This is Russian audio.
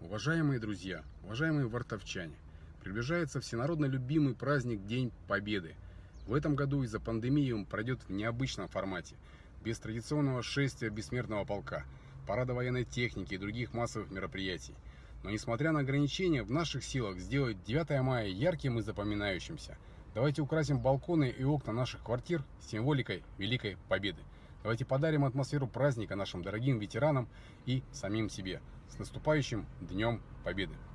Уважаемые друзья, уважаемые вартовчане, приближается всенародно любимый праздник День Победы. В этом году из-за пандемии он пройдет в необычном формате, без традиционного шествия бессмертного полка, парада военной техники и других массовых мероприятий. Но несмотря на ограничения, в наших силах сделать 9 мая ярким и запоминающимся. Давайте украсим балконы и окна наших квартир символикой Великой Победы. Давайте подарим атмосферу праздника нашим дорогим ветеранам и самим себе. С наступающим Днем Победы!